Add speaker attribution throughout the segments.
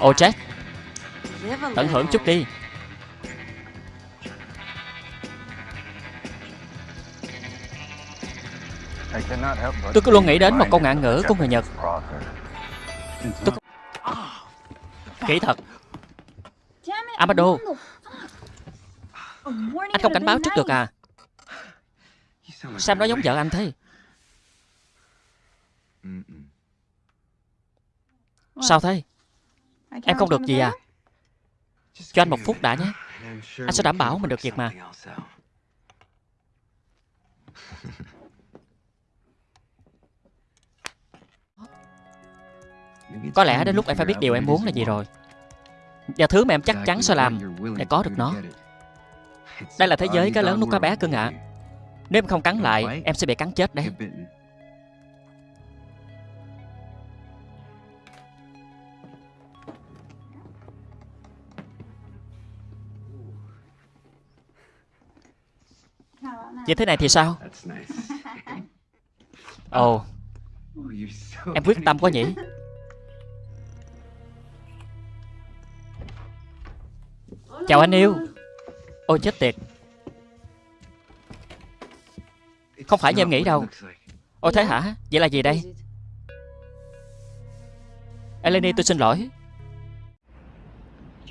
Speaker 1: Ồ Jack Tận hưởng chút đi. Tôi cứ luôn nghĩ đến một câu ngạn ngữ của người Nhật. Tôi... Kỹ thật. Amado Anh không cảnh báo trước được à? Sam nói giống vợ anh thế. Sao thế Em không được gì à? Cho anh một phút đã nhé. Anh sẽ đảm bảo mình được việc mà. Có lẽ đến lúc em phải biết điều em muốn là gì rồi. Và thứ mà em chắc chắn sẽ làm Để có được nó. Đây là thế giới cá lớn nuốt cá bé cưng ạ. À. Nếu em không cắn lại Em sẽ bị cắn chết đấy Như thế này thì sao? Ồ. Oh, Em quyết tâm quá nhỉ? Chào anh yêu. Ôi chết tiệt. Không phải như em nghĩ đâu. Ôi thế hả? Vậy là gì đây? Eleni tôi xin lỗi.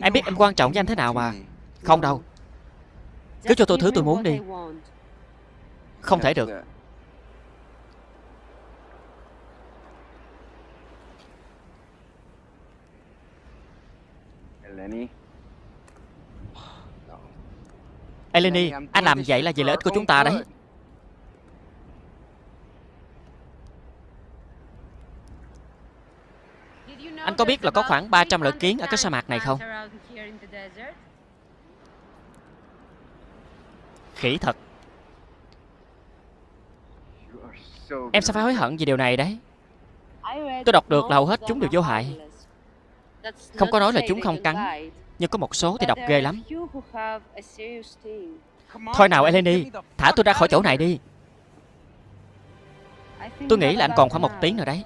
Speaker 1: Em biết em quan trọng với anh thế nào mà. Không đâu. Cứ cho tôi thứ tôi muốn đi Không thể được. Eleni, anh làm vậy là vì lợi ích của chúng ta đấy. Anh có biết là có khoảng 300 loại kiến ở cái sa mạc này không? Khỉ thật Em sẽ phải hối hận vì điều này đấy. Tôi đọc được là hầu hết chúng đều vô hại. Không có nói là chúng không cắn, Nhưng có một số thì đọc ghê lắm. Thôi nào, Eleni, Thả tôi ra khỏi chỗ này đi. Tôi nghĩ là anh còn khoảng một tiếng nữa đấy.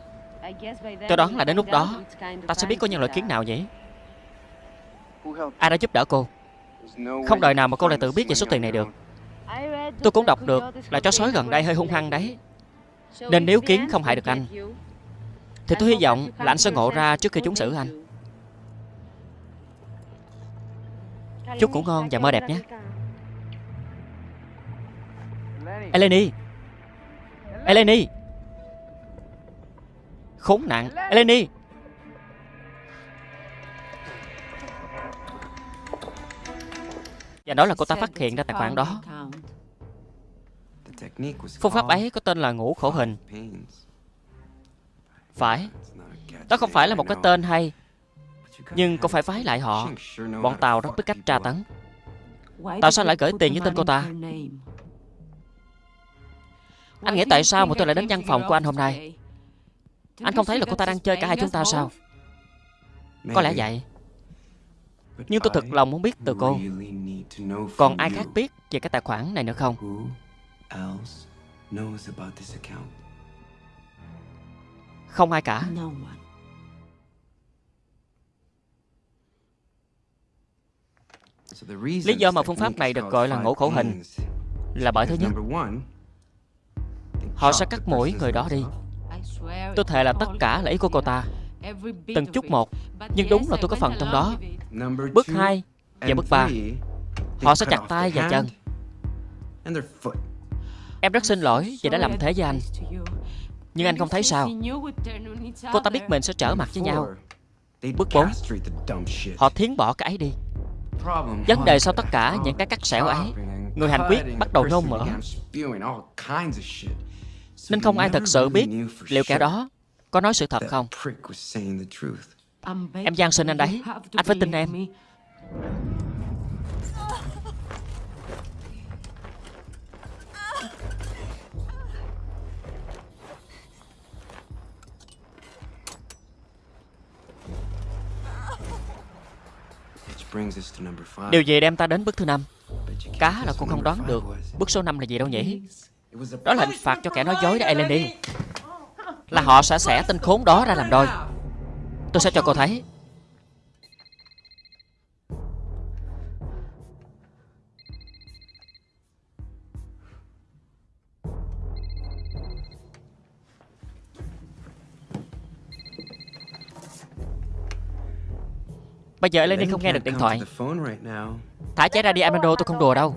Speaker 1: Tôi đoán là đến lúc đó, Ta sẽ biết có những loại kiến nào nhỉ? Ai đã giúp đỡ cô? Không đời nào mà cô lại tự biết về số tiền này được. Tôi cũng đọc được là chó sói gần đây hơi hung hăng đấy. Nên nếu kiến không hại được anh, Thì tôi hy vọng là anh sẽ ngộ ra trước khi chúng xử anh. Chúc ngủ ngon và mơ đẹp nhé. Eleni! Eleni! Khốn nạn! Eleni! Và đó là cô ta phát hiện ra tài khoản đó. Phương pháp ấy có tên là ngũ khổ hình. Phải. Đó không phải là một cái tên hay, Nhưng cô phải phái lại họ? Bọn Tàu rất biết cách tra tấn. Tại sao lại gửi tiền với tên cô ta? Anh nghĩ tại sao mà tôi lại đến văn phòng của anh hôm nay? Anh không thấy là cô ta đang chơi cả hai chúng ta sao? Có lẽ vậy. Nhưng tôi thật lòng muốn biết từ cô. Còn ai khác biết về cái tài khoản này nữa không? Không ai cả. Lý do mà phương pháp này được gọi là ngũ khổ hình Là bởi thứ nhất. Họ sẽ cắt mũi người đó đi. Tôi thề là tất cả là ý của cô ta. Từng chút một. Nhưng đúng là tôi có phần trong đó. Bước 2 và bước 3 Họ sẽ chặt tay và chân Em rất xin lỗi vì đã làm thế với anh. Nhưng anh không thấy sao. Cô ta biết mình sẽ trở mặt với nhau. Bước 4 Họ thiến bỏ cái ấy đi. Vấn đề sau tất cả những cái cắt xẻo ấy, Người hành quyết bắt đầu nôn mửa Nên không ai thật sự biết Liệu kẻ đó có nói sự thật không. Em gian sinh anh đấy. Anh phải tin em. Điều gì đem ta đến bước thứ năm. Cá là cô không đoán được Bước số 5 là gì đâu nhỉ? Đó là hình phạt cho kẻ nói dối đó Eleni Là họ sẽ xẻ tên khốn đó ra làm đôi. Tôi sẽ cho cô thấy Bây giờ Eleni không nghe được điện thoại. Thả cháy ra đi Amando tôi không đùa đâu.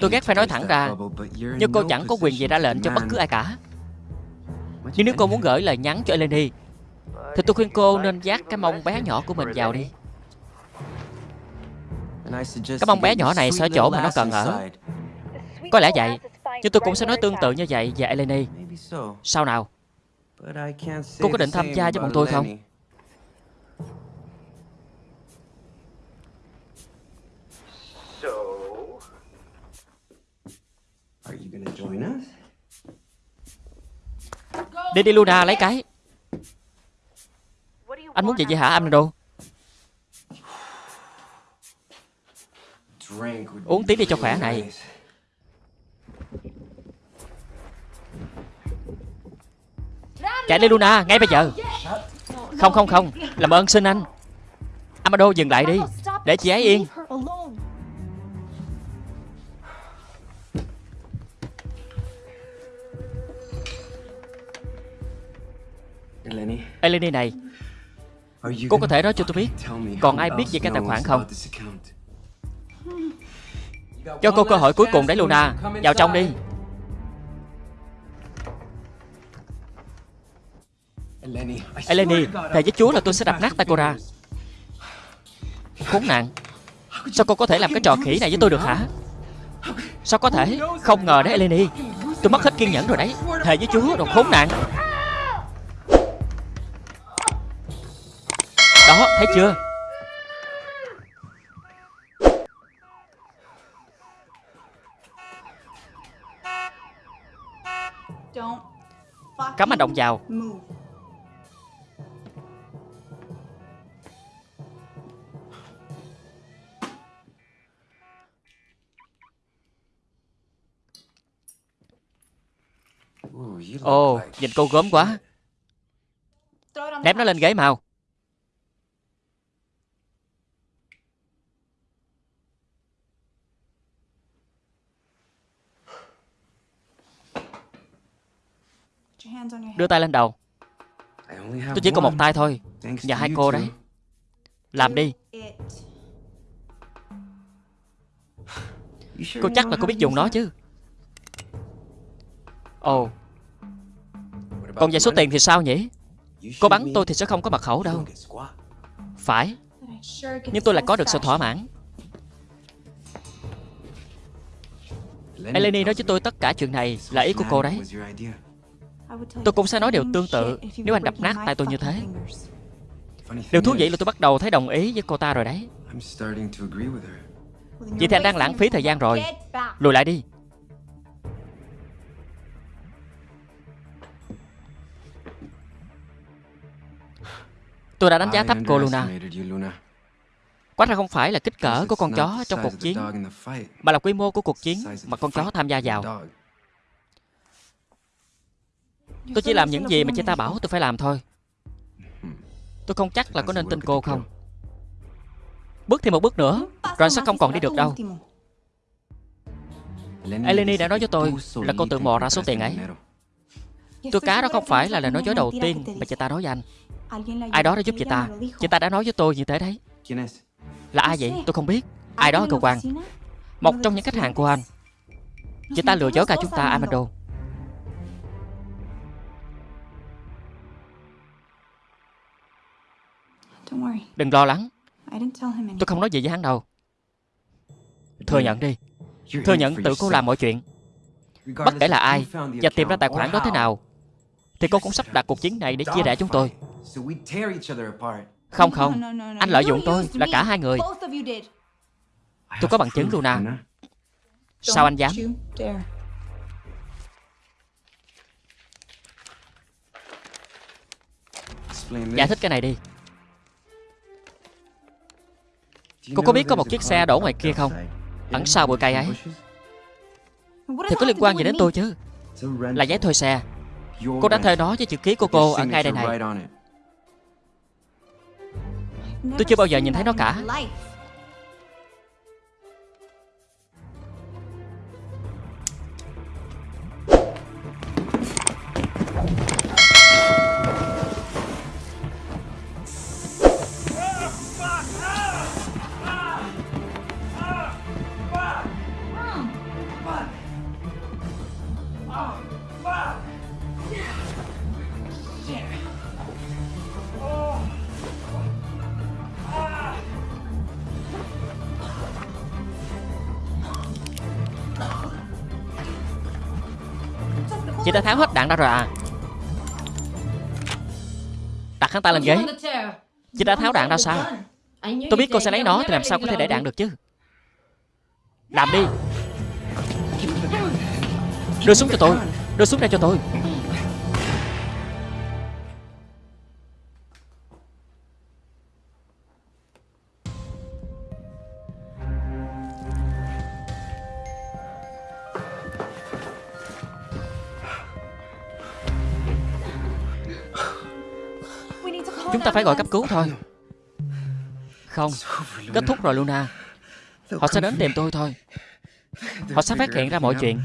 Speaker 1: Tôi ghét phải nói thẳng ra Nhưng cô chẳng có quyền gì ra lệnh cho bất cứ ai cả. Nhưng nếu cô muốn gửi lời nhắn cho Eleni Thì tôi khuyên cô nên dắt cái mông bé nhỏ của mình vào đi. Cái mông bé nhỏ này sẽ ở chỗ mà nó cần ở. Có lẽ vậy Nhưng tôi cũng sẽ nói tương tự như vậy về Eleni. Sao nào? Cô có định tham gia với bọn tôi không Đi đi Luna lấy cái. Anh muốn gì vậy hả Amando Uống tí đi cho khỏe này. Chạy đi Luna ngay bây giờ. Không không không. Làm ơn xin anh. Amado dừng lại đi. Để chị ấy yên Eleni này. Cô có thể nói cho tôi biết Còn ai biết về cái tài khoản không? Cho cô cơ hội cuối cùng đấy Luna Vào trong đi. Eleni Thề với Chúa là tôi sẽ đập nát tay cô ra. Khốn nạn. Sao cô có thể làm cái trò khỉ này với tôi được hả? Sao có thể? Không ngờ đấy Eleni. Tôi mất hết kiên nhẫn rồi đấy. Thề với Chúa đồ khốn nạn Đó thấy chưa? Cắm hành động vào. Ồ, oh, nhìn cô gớm quá. Ném nó lên ghế màu Đưa tay lên đầu. Tôi chỉ còn một tay thôi. Và hai cô đấy. Làm đi. Cô chắc là cô biết dùng nó chứ. Ồ. Oh. Còn về số tiền thì sao nhỉ? Cô bắn tôi thì sẽ không có mật khẩu đâu. Phải. Nhưng tôi lại có được sự thỏa mãn. Eleni nói với tôi tất cả chuyện này là ý của cô đấy Tôi cũng sẽ nói điều tương tự. Nếu anh đập nát tay tôi như thế. Điều thú vị là tôi bắt đầu thấy đồng ý với cô ta rồi đấy. Vậy thì anh đang lãng phí thời gian rồi. Lùi lại đi. Tôi đã đánh giá thấp cô Luna. Quá ra không phải là kích cỡ của con chó trong cuộc chiến Mà là quy mô của cuộc chiến mà con chó tham gia vào Tôi chỉ làm những gì mà chị ta bảo tôi phải làm thôi. Tôi không chắc là có nên tin cô không. Bước thêm một bước nữa Rồi anh sẽ không còn đi được đâu. Eleni đã nói với tôi Là cô tự mò ra số tiền ấy. Tôi cá đó không phải là lời nói dối đầu tiên Mà chị ta nói với anh. Ai đó đã giúp chị ta. Chị ta đã nói với tôi như thế đấy. Là ai vậy? Tôi không biết. Ai đó ở cơ quan. Một trong những khách hàng của anh. Chị ta lừa dối cả chúng ta Amando Đừng lo lắng. Tôi không nói gì với hắn đâu. Thừa nhận đi. Thừa nhận tự cô làm mọi chuyện. Bất kể là ai Và tìm ra tài khoản đó thế nào Thì cô cũng sắp đặt cuộc chiến này để chia rẽ chúng tôi. Không không. Anh lợi dụng tôi là cả hai người. Tôi có bằng chứng Luna. Sao anh dám? Giải thích cái này đi Cô có biết có một chiếc xe đổ ngoài kia không? Ẩn sau bụi cây ấy. Thì có liên quan gì đến tôi chứ? Là giấy thuê xe. Cô đã thuê nó với chữ ký của cô ở ngay đây này. Tôi chưa bao giờ nhìn thấy nó cả. Chị đã tháo hết đạn ra rồi à. Đặt hắn ta lên ghế. Chị đã tháo đạn ra sao? Tôi biết cô sẽ lấy nó Thì làm sao có thể để đạn được chứ? Làm đi. Đưa súng cho tôi. Đưa súng ra cho tôi Chúng ta phải gọi cấp cứu thôi. Không Kết thúc rồi Luna. Họ sẽ đến tìm tôi thôi. Họ sẽ phát hiện ra mọi chuyện.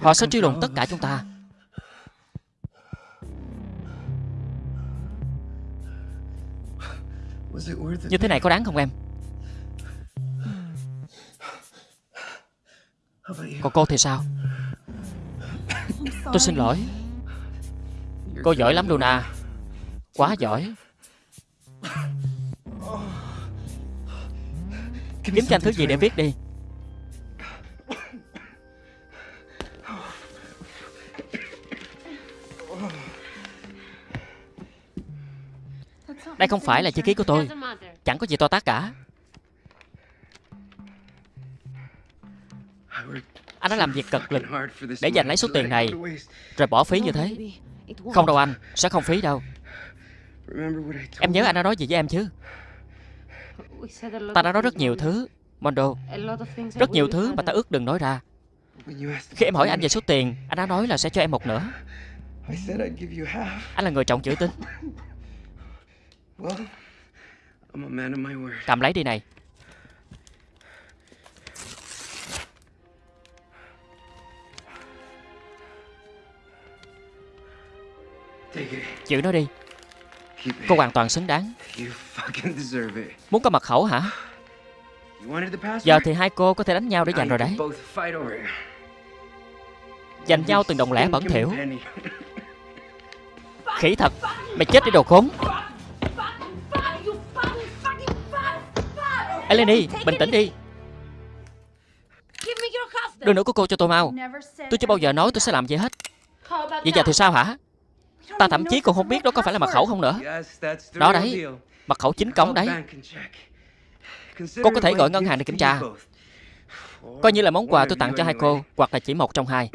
Speaker 1: Họ sẽ truy lùng tất cả chúng ta. Như thế này có đáng không em? Còn cô thì sao? Tôi xin lỗi. Cô giỏi lắm Luna Quá giỏi. Kiếm cho anh thứ gì để viết đi? Đây không phải là chữ ký của tôi. Chẳng có gì to tát cả. Anh đã làm việc cực lực Để giành lấy số tiền này Rồi bỏ phí như thế. Không đâu anh Sẽ không phí đâu Em nhớ anh đã nói gì với em chứ? Ta đã nói rất nhiều thứ Mondo. Rất nhiều thứ mà ta ước đừng nói ra. Khi em hỏi anh về số tiền Anh đã nói là sẽ cho em một nửa. Anh là người trọng chữ tín. Cầm lấy đi này. Giữ nó đi Cô hoàn toàn xứng đáng. Muốn có mật khẩu hả? Giờ thì hai cô có thể đánh nhau để giành rồi đấy. Giành nhau từng đồng lẻ bẩn thỉu Khỉ thật. Mày chết đi đồ khốn. Eleni Bình tĩnh đi. Đưa nữa của cô cho tôi mau. Tôi chưa bao giờ nói tôi sẽ làm gì hết. Vậy giờ thì sao hả Ta thậm chí còn không biết đó có phải là mật khẩu không nữa. Đó đấy, Mật khẩu chính cống đấy. Cô có thể gọi ngân hàng để kiểm tra. Coi như là món quà tôi tặng cho hai cô, Hoặc là chỉ một trong hai.